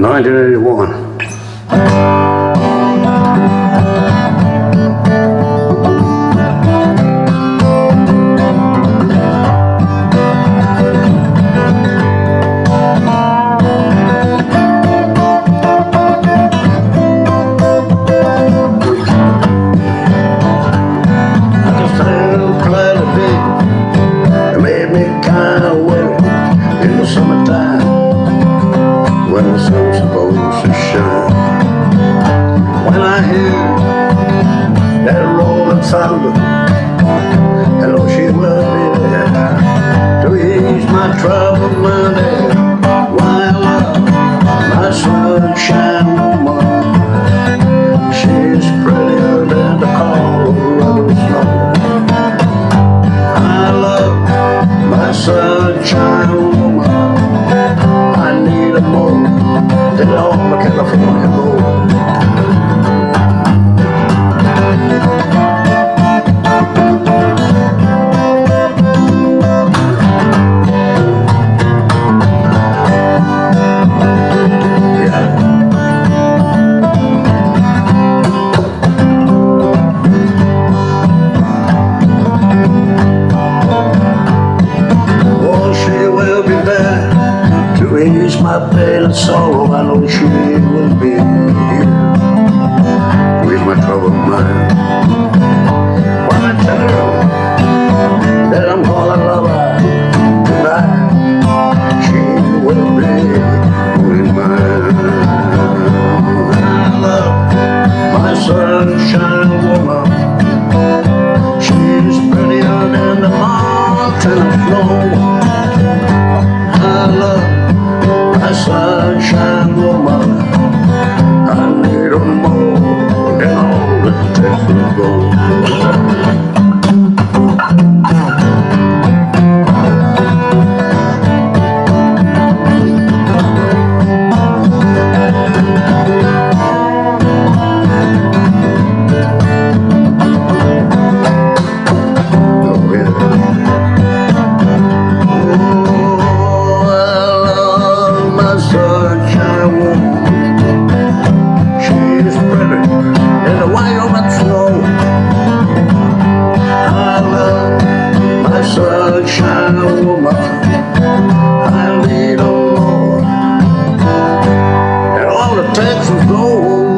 1981. I can stand cloudy day. It made me kinda worry in the summertime when the sun's to shine. When I hear that rolling thunder, know she will be to ease my troubled mind. I love my sunshine woman. She's prettier than the Colorado snow. I love my sunshine woman. Need a more than all my pain and sorrow. I know she will be here ease my troubled mind. When I tell her that I'm gonna love her tonight, she will be mine. I love my sunshine woman. Sunshine woman. I need her more all the gold. I love my sunshine oh, woman. I need more. And all it takes is gold